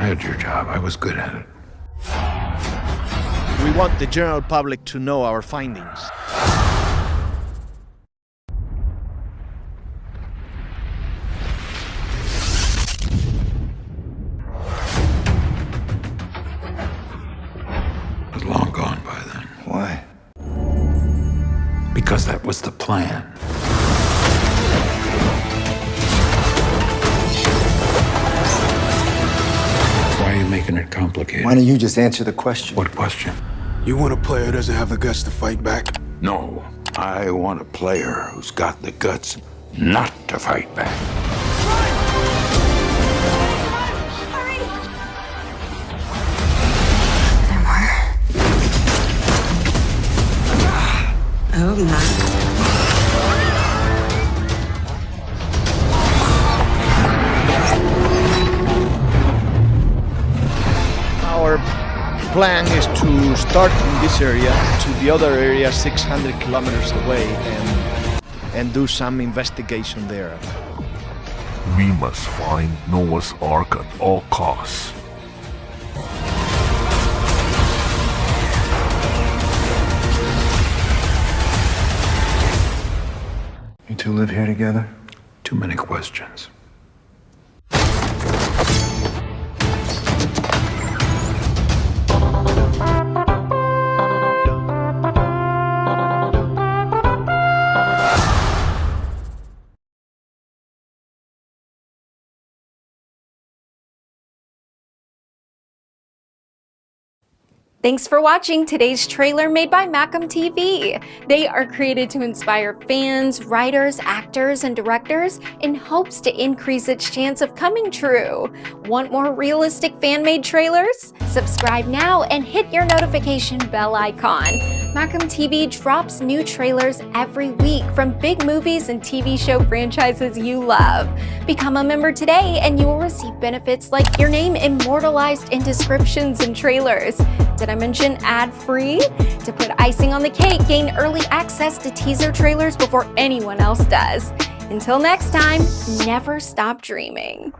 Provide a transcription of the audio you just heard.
had your job. I was good at it. We want the general public to know our findings. It was long gone by then. Why? Because that was the plan. Making it complicated? Why don't you just answer the question? What question? You want a player who doesn't have the guts to fight back? No. I want a player who's got the guts not to fight back. I hope not. Our plan is to start in this area to the other area 600 kilometers away and, and do some investigation there. We must find Noah's Ark at all costs. You two live here together? Too many questions. Thanks for watching today's trailer made by Macam TV. They are created to inspire fans, writers, actors, and directors in hopes to increase its chance of coming true. Want more realistic fan-made trailers? Subscribe now and hit your notification bell icon. Macam TV drops new trailers every week from big movies and TV show franchises you love. Become a member today and you will receive benefits like your name immortalized in descriptions and trailers. Did I mention ad-free? To put icing on the cake, gain early access to teaser trailers before anyone else does. Until next time, never stop dreaming.